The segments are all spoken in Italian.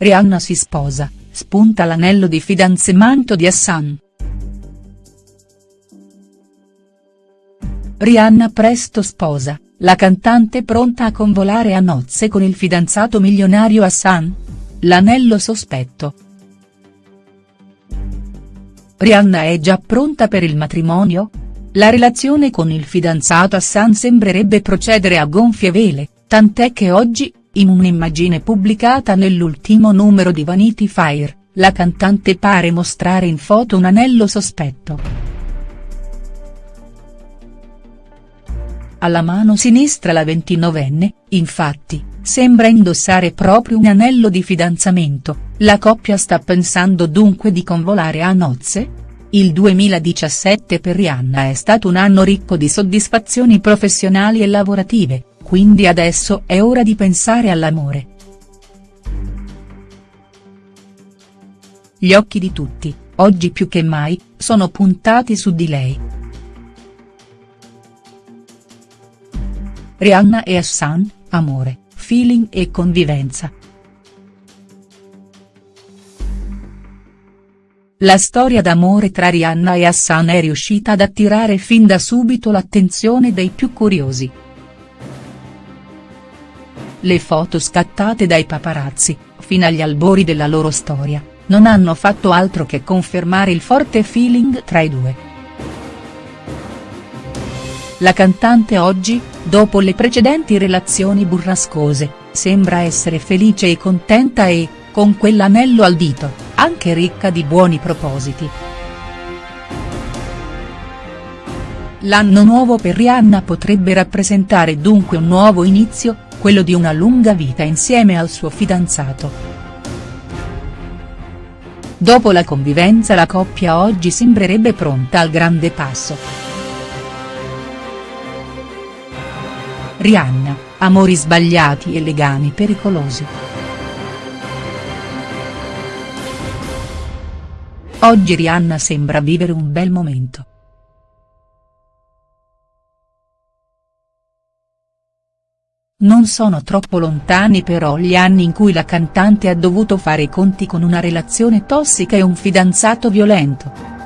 Rihanna si sposa, spunta l'anello di fidanzamento di Hassan. Rihanna presto sposa, la cantante pronta a convolare a nozze con il fidanzato milionario Hassan? L'anello sospetto. Rihanna è già pronta per il matrimonio? La relazione con il fidanzato Hassan sembrerebbe procedere a gonfie vele, tant'è che oggi, in un'immagine pubblicata nell'ultimo numero di Vanity Fair, la cantante pare mostrare in foto un anello sospetto. Alla mano sinistra la ventinovenne, infatti, sembra indossare proprio un anello di fidanzamento, la coppia sta pensando dunque di convolare a nozze? Il 2017 per Rihanna è stato un anno ricco di soddisfazioni professionali e lavorative, quindi adesso è ora di pensare all'amore. Gli occhi di tutti, oggi più che mai, sono puntati su di lei. Rihanna e Hassan, amore, feeling e convivenza. La storia d'amore tra Rihanna e Hassan è riuscita ad attirare fin da subito l'attenzione dei più curiosi. Le foto scattate dai paparazzi, fino agli albori della loro storia, non hanno fatto altro che confermare il forte feeling tra i due. La cantante oggi, dopo le precedenti relazioni burrascose, sembra essere felice e contenta e, con quell'anello al dito, anche ricca di buoni propositi. L'anno nuovo per Rihanna potrebbe rappresentare dunque un nuovo inizio, quello di una lunga vita insieme al suo fidanzato. Dopo la convivenza la coppia oggi sembrerebbe pronta al grande passo. Rihanna, amori sbagliati e legami pericolosi. Oggi Rihanna sembra vivere un bel momento. Non sono troppo lontani però gli anni in cui la cantante ha dovuto fare i conti con una relazione tossica e un fidanzato violento.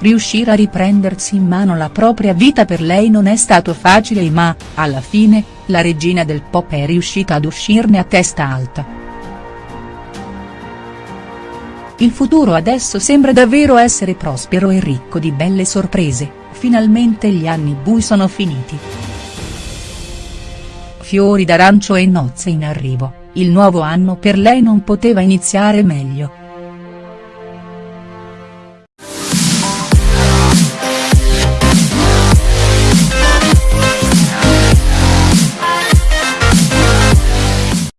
riuscire a riprendersi in mano la propria vita per lei non è stato facile ma, alla fine, la regina del pop è riuscita ad uscirne a testa alta. Il futuro adesso sembra davvero essere prospero e ricco di belle sorprese, finalmente gli anni bui sono finiti. Fiori d'arancio e nozze in arrivo, il nuovo anno per lei non poteva iniziare meglio.